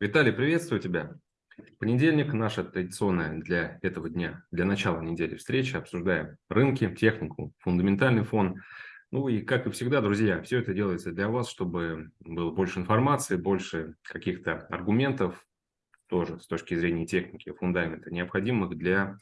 Виталий, приветствую тебя. Понедельник – наша традиционная для этого дня, для начала недели встреча. Обсуждаем рынки, технику, фундаментальный фон. Ну и, как и всегда, друзья, все это делается для вас, чтобы было больше информации, больше каких-то аргументов, тоже с точки зрения техники, фундамента, необходимых для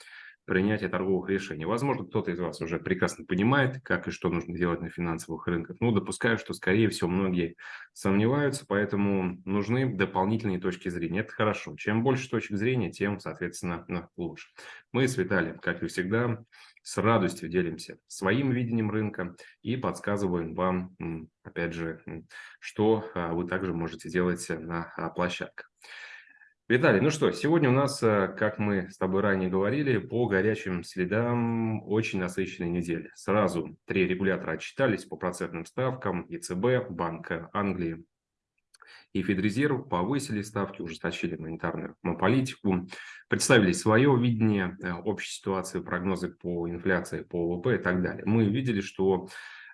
принятия торговых решений. Возможно, кто-то из вас уже прекрасно понимает, как и что нужно делать на финансовых рынках. Ну, допускаю, что, скорее всего, многие сомневаются, поэтому нужны дополнительные точки зрения. Это хорошо. Чем больше точек зрения, тем, соответственно, лучше. Мы с Виталием, как и всегда, с радостью делимся своим видением рынка и подсказываем вам, опять же, что а, вы также можете делать на а, площадках. Виталий, ну что, сегодня у нас, э, как мы с тобой ранее говорили, по горячим следам очень насыщенная неделя. Сразу три регулятора отчитались по процентным ставкам, ЕЦБ, Банк Англии и Федрезерв повысили ставки, ужесточили монетарную политику, представили свое видение э, общей ситуации, прогнозы по инфляции, по ВВП и так далее. Мы видели, что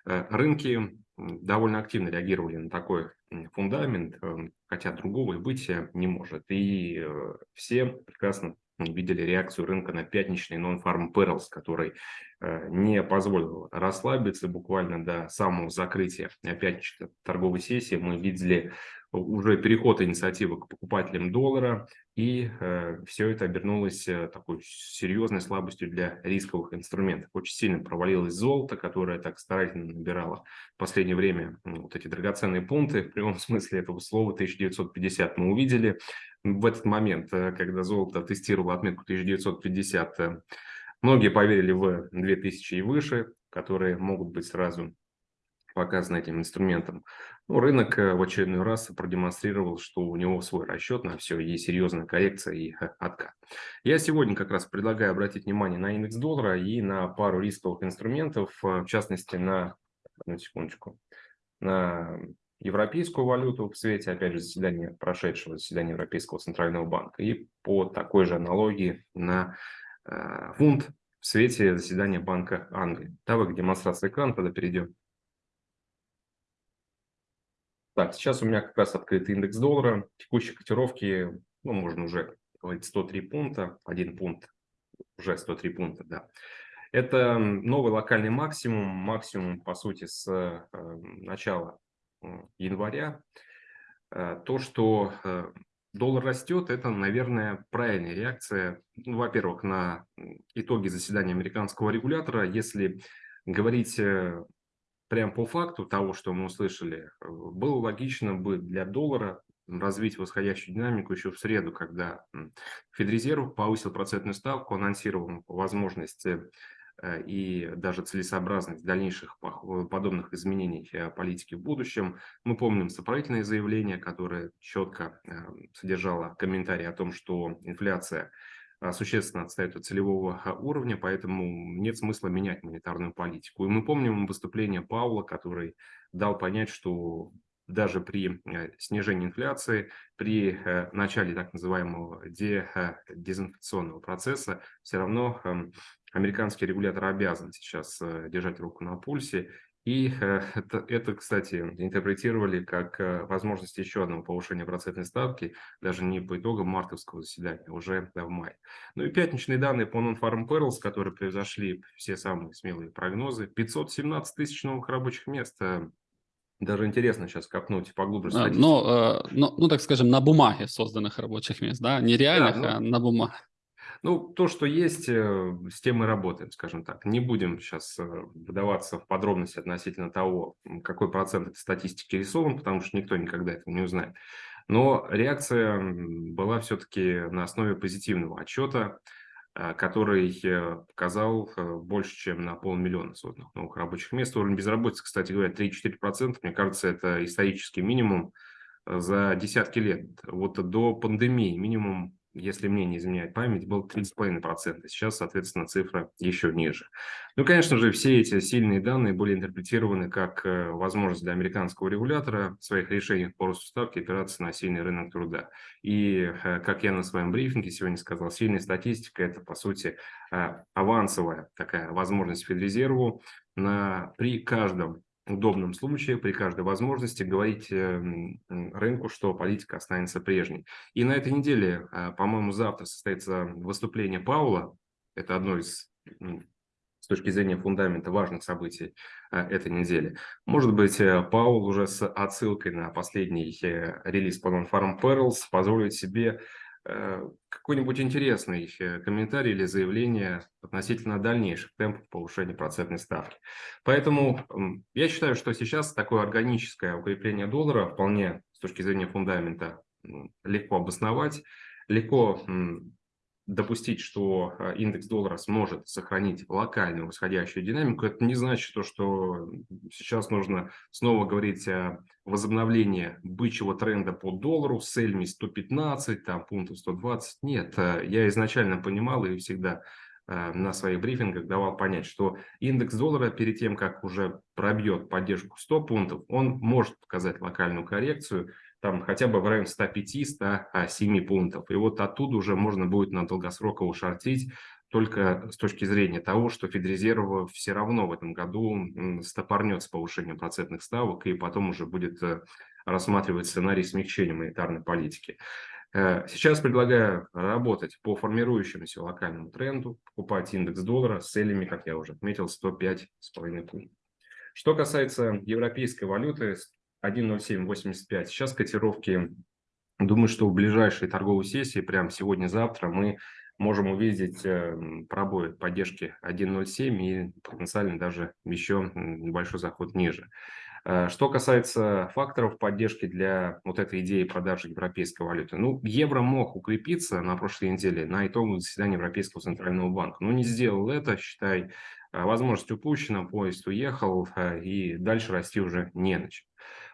э, рынки довольно активно реагировали на такой фундамент, эм, хотя другого и быть не может. И э, все прекрасно видели реакцию рынка на пятничный non-farm payrolls, который э, не позволил расслабиться буквально до самого закрытия пятничной торговой сессии. Мы видели уже переход инициативы к покупателям доллара, и э, все это обернулось э, такой серьезной слабостью для рисковых инструментов. Очень сильно провалилось золото, которое так старательно набирало в последнее время вот эти драгоценные пункты, в прямом смысле этого слова 1950 мы увидели. В этот момент, э, когда золото тестировало отметку 1950, э, многие поверили в 2000 и выше, которые могут быть сразу показано этим инструментом. Ну, рынок э, в очередной раз продемонстрировал, что у него свой расчет на все, есть серьезная коррекция и э, откат. Я сегодня как раз предлагаю обратить внимание на индекс доллара и на пару рисковых инструментов, э, в частности на, одну секундочку, на европейскую валюту в свете, опять же, заседания, прошедшего заседания Европейского Центрального банка и по такой же аналогии на э, фунт в свете заседания Банка Англии. Давай к демонстрации экрана тогда перейдем. Так, сейчас у меня как раз открыт индекс доллара. Текущие котировки, ну, можно уже говорить 103 пункта, один пункт, уже 103 пункта, да. Это новый локальный максимум, максимум, по сути, с э, начала января. Э, то, что э, доллар растет, это, наверное, правильная реакция, ну, во-первых, на итоги заседания американского регулятора. Если говорить э, прям по факту того, что мы услышали, э, было логично бы для доллара развить восходящую динамику еще в среду, когда Федрезерв повысил процентную ставку, анонсировал возможности э, и даже целесообразность дальнейших подобных изменений э, политики в будущем. Мы помним сопроводительное заявление, которое четко содержало комментарий о том, что инфляция существенно отстает от целевого а, уровня, поэтому нет смысла менять монетарную политику. И мы помним выступление Паула, который дал понять, что даже при э, снижении инфляции, при э, начале так называемого дезинфляционного процесса, все равно эм, американский регулятор обязан сейчас э, держать руку на пульсе и э, это, это, кстати, интерпретировали как э, возможность еще одного повышения процентной ставки, даже не по итогам мартовского заседания, уже в мае. Ну и пятничные данные по Non-Farm Payrolls, которые превзошли все самые смелые прогнозы. 517 тысяч новых рабочих мест. Э, даже интересно сейчас копнуть поглубже а. Но, ну, ну, так скажем, на бумаге созданных рабочих мест, да? Не реальных, да, ну, а на бумаге. Ну, то, что есть, э, с тем мы работаем, скажем так. Не будем сейчас э, вдаваться в подробности относительно того, какой процент этой статистики рисован, потому что никто никогда этого не узнает. Но реакция была все-таки на основе позитивного отчета, э, который показал больше, чем на полмиллиона созданных новых рабочих мест. Уровень безработицы, кстати говоря, 3-4%. Мне кажется, это исторический минимум за десятки лет. Вот до пандемии минимум если мне не изменяет память, был 3,5%. Сейчас, соответственно, цифра еще ниже. Ну, конечно же, все эти сильные данные были интерпретированы как э, возможность для американского регулятора в своих решениях по росту ставки опираться на сильный рынок труда. И, э, как я на своем брифинге сегодня сказал, сильная статистика – это, по сути, э, авансовая такая возможность Федрезерву на, при каждом удобном случае, при каждой возможности говорить эм, рынку, что политика останется прежней. И на этой неделе, а, по-моему, завтра состоится выступление Паула. Это одно из, с точки зрения фундамента, важных событий а, этой недели. Может быть, э, Паул уже с отсылкой на последний э, релиз по Non-Farm Perils позволит себе какой-нибудь интересный комментарий или заявление относительно дальнейших темпов повышения процентной ставки. Поэтому я считаю, что сейчас такое органическое укрепление доллара вполне с точки зрения фундамента легко обосновать, легко допустить, что э, индекс доллара сможет сохранить локальную восходящую динамику, это не значит, то, что сейчас нужно снова говорить о возобновлении бычьего тренда по доллару с целями 115, там пунктов 120. Нет, э, я изначально понимал и всегда э, на своих брифингах давал понять, что индекс доллара перед тем, как уже пробьет поддержку 100 пунктов, он может показать локальную коррекцию, там хотя бы в районе 105-107 пунктов. И вот оттуда уже можно будет на долгосроково шортить, только с точки зрения того, что Федрезерв все равно в этом году стопорнет с повышением процентных ставок и потом уже будет э, рассматривать сценарий смягчения монетарной политики. Э, сейчас предлагаю работать по формирующемуся локальному тренду, покупать индекс доллара с целями, как я уже отметил, 105,5 пунктов. Что касается европейской валюты, 1.0785. Сейчас котировки, думаю, что в ближайшей торговой сессии, прямо сегодня-завтра, мы можем увидеть эм, пробой поддержки 1.07 и потенциально даже еще небольшой заход ниже. Э, что касается факторов поддержки для вот этой идеи продажи европейской валюты, ну, евро мог укрепиться на прошлой неделе на итоговом заседании Европейского центрального банка, но не сделал это, считай, возможность упущена, поезд уехал э, и дальше расти уже не начал.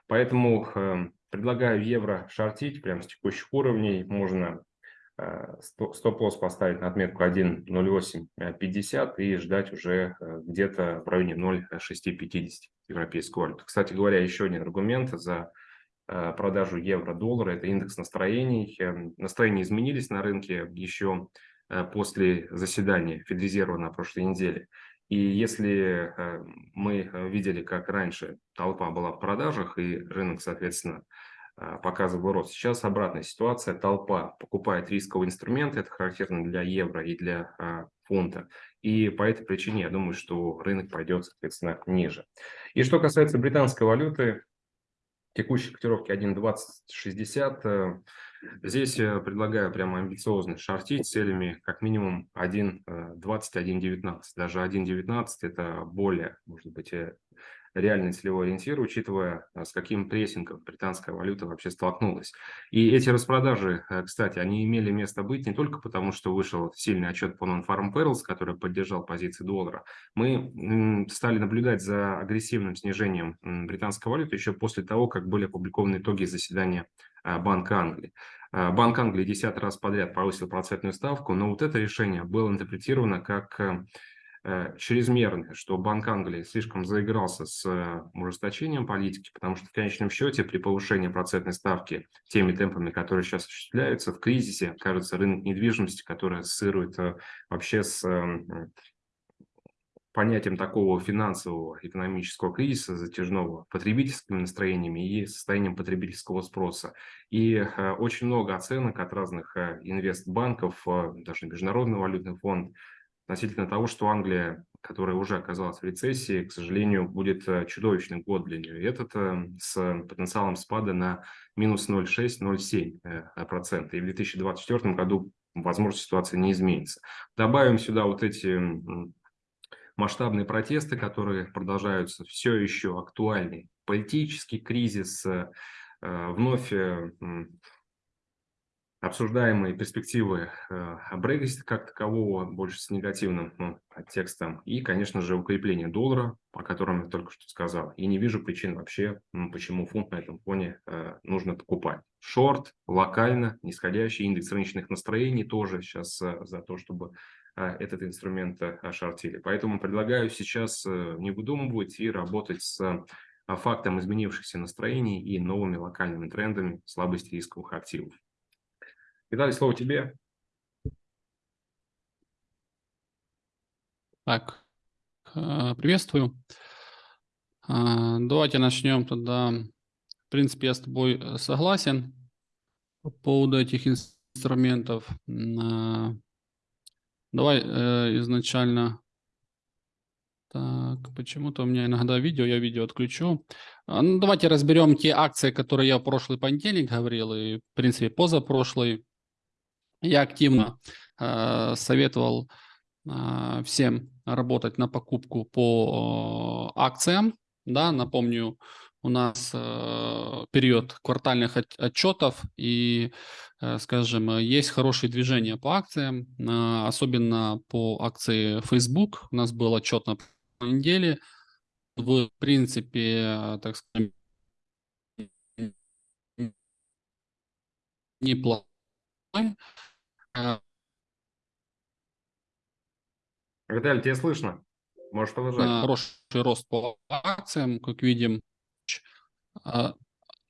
Поэтому э, предлагаю евро шортить прямо с текущих уровней. Можно э, стоп-лосс поставить на отметку 1.0850 и ждать уже э, где-то в районе 0.650 европейскую валюту. Кстати говоря, еще один аргумент за э, продажу евро-доллара – это индекс настроений. Настроения изменились на рынке еще после заседания Федрезерва на прошлой неделе. И если э, мы э, видели, как раньше толпа была в продажах и рынок, соответственно, э, показывал рост, сейчас обратная ситуация, толпа покупает рисковые инструменты, это характерно для евро и для фунта, и по этой причине я думаю, что рынок пойдет, соответственно, ниже. И что касается британской валюты, текущей котировки 1.2060, Здесь я предлагаю прямо амбициозно шортить целями как минимум 1.20, 1.19. Э, Даже 1.19 это более, может быть, э, реальный целевой ориентир, учитывая, с каким прессингом британская валюта вообще столкнулась. И эти распродажи, э, кстати, они имели место быть не только потому, что вышел сильный отчет по Non-Farm Perils, который поддержал позиции доллара. Мы стали наблюдать за агрессивным снижением британской валюты еще после того, как были опубликованы итоги заседания Банка Англии. А, Банк Англии 10 раз подряд повысил процентную ставку, но вот это решение было интерпретировано как э, Э, чрезмерное, что Банк Англии слишком заигрался с э, ужесточением политики, потому что в конечном счете при повышении процентной ставки теми темпами, которые сейчас осуществляются в кризисе, кажется, рынок недвижимости, который ассоциирует вообще с понятием такого финансового экономического кризиса, затяжного потребительскими настроениями и состоянием потребительского спроса. И э, очень много оценок от разных э, инвестбанков, э, даже Международный валютный фонд, относительно того, что Англия, которая уже оказалась в рецессии, к сожалению, будет чудовищный год для нее. И этот с потенциалом спада на минус 0,6-0,7%. Э, И в 2024 году, возможно, ситуация не изменится. Добавим сюда вот эти масштабные протесты, которые продолжаются, все еще актуальный политический кризис, вновь обсуждаемые перспективы э, Брексита как такового, больше с негативным ну, текстом, и, конечно же, укрепление доллара, о котором я только что сказал. И не вижу причин вообще, почему фунт на этом фоне э, нужно покупать. Шорт, локально, нисходящий индекс рыночных настроений тоже сейчас э, за то, чтобы э, этот инструмент э, шортили. Поэтому предлагаю сейчас э, не выдумывать и работать с э, фактом изменившихся настроений и новыми локальными трендами слабости рисковых активов. Виталий, слово тебе. Так, э, приветствую. Давайте начнем тогда. В принципе, я с тобой согласен по поводу этих инструментов. Давай э, изначально... Так, почему-то у меня иногда видео, я видео отключу. Ну, давайте разберем те акции, которые я в прошлый понедельник говорил, и, в принципе, позапрошлый. Я активно э, советовал э, всем работать на покупку по э, акциям. Да, напомню, у нас э, период квартальных отчетов и, э, скажем, есть хорошие движения по акциям, э, особенно по акции Facebook. У нас был отчет на неделе. В принципе, так сказать, неплохой. Виталий, тебя слышно? Можешь продолжать. Хороший рост по акциям, как видим. А,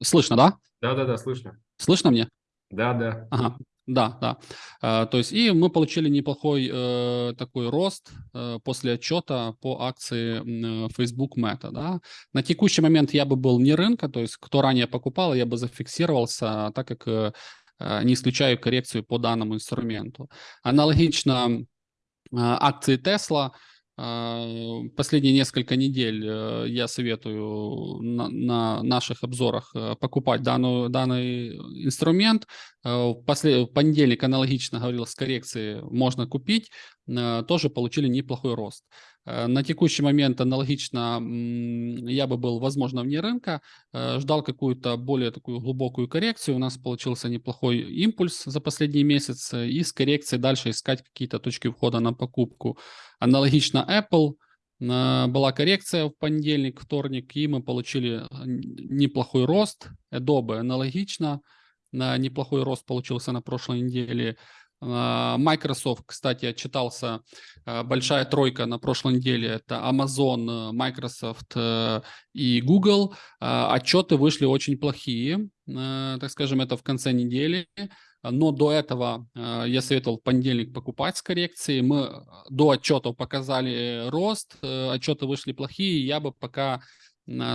слышно, да? Да-да-да, слышно. Слышно мне? Да, да. Ага. Да, да. А, то есть и мы получили неплохой э, такой рост э, после отчета по акции э, Facebook Meta. Да? На текущий момент я бы был не рынка, то есть кто ранее покупал, я бы зафиксировался, так как э, э не исключаю коррекцию по данному инструменту. Аналогично э, акции Tesla – а, последние несколько недель э, я советую на, на наших обзорах э, покупать данную, данный инструмент. Э, в, послед... понедельник аналогично говорил, с коррекции можно купить. Тоже получили неплохой рост. На текущий момент аналогично я бы был, возможно, вне рынка, ждал какую-то более такую глубокую коррекцию. У нас получился неплохой импульс за последний месяц, и с коррекцией дальше искать какие-то точки входа на покупку. Аналогично Apple. Была коррекция в понедельник, вторник, и мы получили неплохой рост. Adobe аналогично. Неплохой рост получился на прошлой неделе. Microsoft, кстати, отчитался большая тройка на прошлой неделе. Это Amazon, Microsoft э, и Google. Отчеты вышли очень плохие, э, так скажем, это в конце недели. Но до этого э, я советовал в понедельник покупать с коррекцией. Мы э, до отчетов показали рост, э, отчеты вышли плохие. Я бы пока,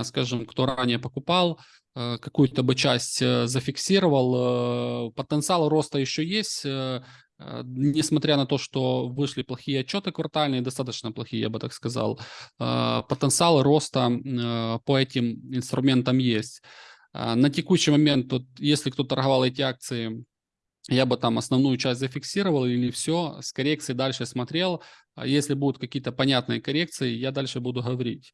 скажем, кто ранее покупал, какую-то бы часть зафиксировал. Потенциал роста еще есть, несмотря на то, что вышли плохие отчеты квартальные, достаточно плохие, я бы так сказал. Потенциал роста по этим инструментам есть. На текущий момент, вот, если кто торговал эти акции я бы там основную часть зафиксировал или все, с коррекцией дальше смотрел. А если будут какие-то понятные коррекции, я дальше буду говорить.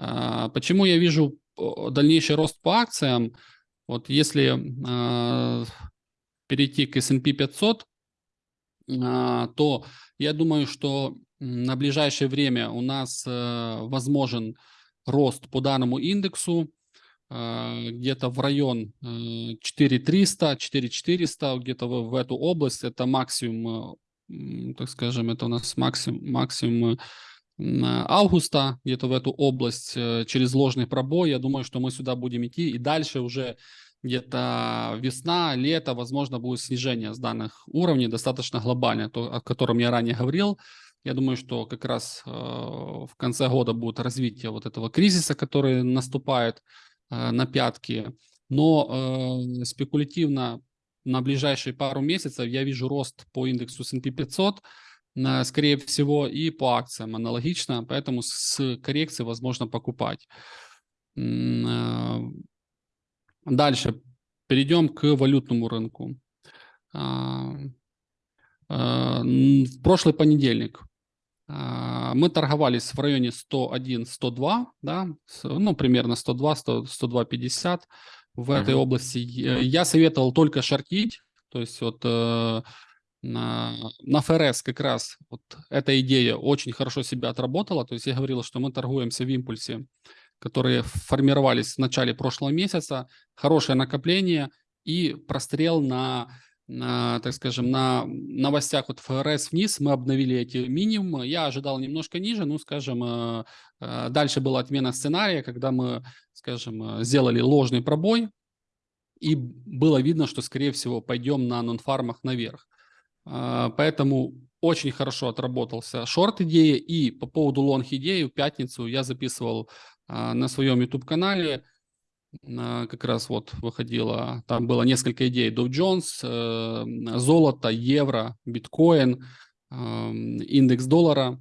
А, почему я вижу дальнейший рост по акциям? Вот если а, перейти к S&P 500, то я думаю, что на ближайшее время у нас э, возможен рост по данному индексу Э, где-то в район 4300, э, 4400, где-то в, эту область. Это максимум, э, так скажем, это у нас максимум, максимум августа, где-то в эту область через ложный пробой. Я думаю, что мы сюда будем идти. И дальше уже где-то весна, лето, возможно, будет снижение с данных уровней достаточно глобальное, то, о котором я ранее говорил. Я думаю, что как раз э, в конце года будет развитие вот этого кризиса, который наступает Э, на пятки. Но э, спекулятивно на ближайшие пару месяцев я вижу рост по индексу S&P 500, э, скорее всего, и по акциям аналогично, поэтому с коррекцией возможно покупать. Э, дальше перейдем к валютному рынку. Э, э, в прошлый понедельник а, мы торговались в районе 101-102, да, ну, примерно 102-102-50 в этой uh-huh. области. Я советовал только шортить, то есть вот э, на, на ФРС как раз вот эта идея очень хорошо себя отработала, то есть я говорил, что мы торгуемся в импульсе, которые формировались в начале прошлого месяца, хорошее накопление и прострел на на, так скажем, на новостях вот ФРС вниз мы обновили эти минимумы. Я ожидал немножко ниже, ну, скажем, э, э, дальше была отмена сценария, когда мы, скажем, э, сделали ложный пробой, и было видно, что, скорее всего, пойдем на нонфармах наверх. Поэтому очень хорошо отработался шорт идеи, и по поводу лонг идеи в пятницу я записывал на своем YouTube-канале. Как раз вот выходило, там было несколько идей. Dow Jones, золото, евро, биткоин, индекс доллара.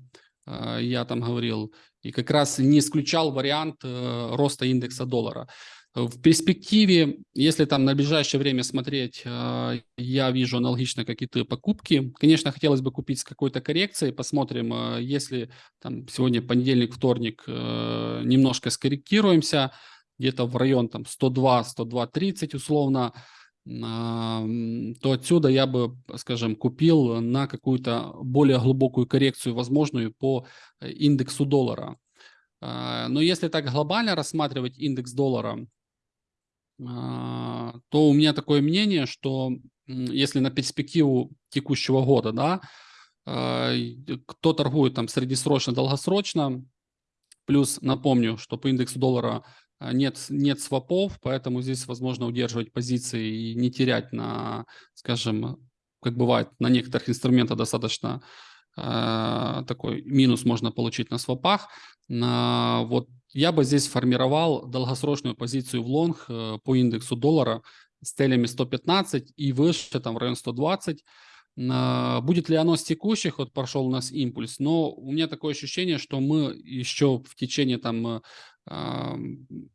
Я там говорил, и как раз не исключал вариант роста индекса доллара. В перспективе, если там на ближайшее время смотреть, э, я вижу аналогично какие-то покупки. Конечно, хотелось бы купить с какой-то коррекцией. Посмотрим, э, если там сегодня понедельник, вторник, э, немножко скорректируемся, где-то в район там 102, 102, 30 условно, то отсюда я бы, скажем, купил на какую-то более глубокую коррекцию возможную по индексу доллара. Но если так глобально рассматривать индекс доллара, а, то у меня такое мнение, что если на перспективу текущего года, да, а, кто торгует там среднесрочно, долгосрочно, плюс напомню, что по индексу доллара а, нет, нет свопов, поэтому здесь возможно удерживать позиции и не терять на, скажем, как бывает на некоторых инструментах достаточно такой минус можно получить на свопах. На, вот я бы здесь формировал долгосрочную позицию в лонг э, по индексу доллара с целями 115 и выше, там в район 120. А, будет ли оно с текущих, вот прошел у нас импульс, но у меня такое ощущение, что мы еще в течение там, э,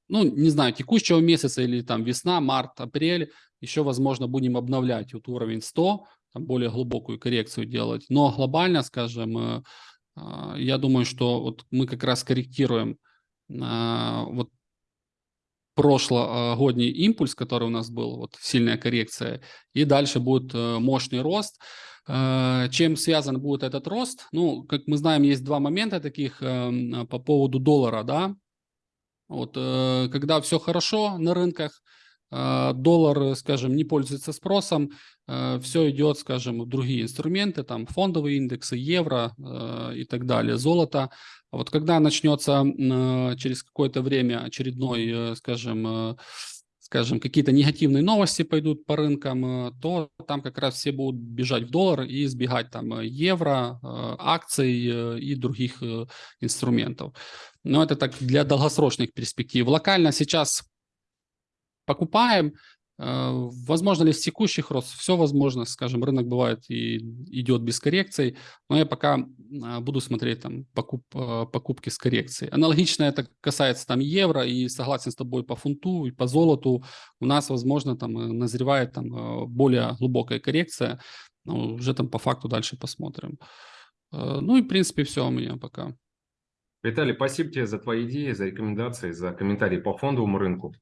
ну, не знаю, текущего месяца или там весна, март, апрель, еще, возможно, будем обновлять вот уровень 100, там более глубокую коррекцию делать. Но глобально, скажем, э, я думаю, что вот мы как раз корректируем вот прошлогодний импульс, который у нас был, вот сильная коррекция, и дальше будет э, мощный рост. Э, чем связан будет этот рост? Ну, как мы знаем, есть два момента таких эм, по поводу доллара, да. Вот, э, когда все хорошо на рынках, доллар, скажем, не пользуется спросом, все идет, скажем, в другие инструменты, там фондовые индексы, евро и так далее, золото. А вот когда начнется э, через какое-то время очередной, э, скажем, э, скажем, какие-то негативные новости пойдут по рынкам, то там как раз все будут бежать в доллар и избегать там евро, акций и других инструментов. Но это так для долгосрочных перспектив. Локально сейчас покупаем, возможно ли с текущих рост? Все возможно, скажем, рынок бывает и идет без коррекций, но я пока а, буду смотреть там покуп, э, покупки с коррекцией. Аналогично это касается там евро и согласен с тобой по фунту и по золоту. У нас, возможно, там э, назревает там более глубокая коррекция, но уже там по факту дальше посмотрим. Ну и в принципе все у меня пока. Виталий, спасибо тебе за твои идеи, за рекомендации, за комментарии по фондовому рынку.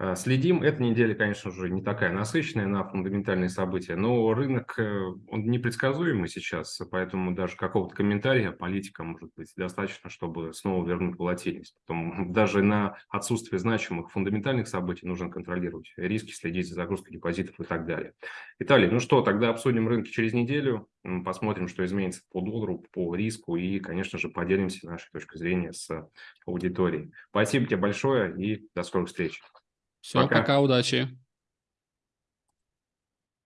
Э, следим. Эта неделя, конечно же, не такая насыщенная на фундаментальные события, но рынок, э, он непредсказуемый сейчас, поэтому даже какого-то комментария политика может быть достаточно, чтобы снова вернуть волатильность. Потом даже на отсутствие значимых фундаментальных событий нужно контролировать риски, следить за загрузкой депозитов и так далее. Виталий, ну что, тогда обсудим рынки через неделю, посмотрим, что изменится по доллару, по риску и, конечно же, поделимся нашей точкой зрения с аудиторией. Спасибо тебе большое и до скорых встреч. Все, пока, пока удачи.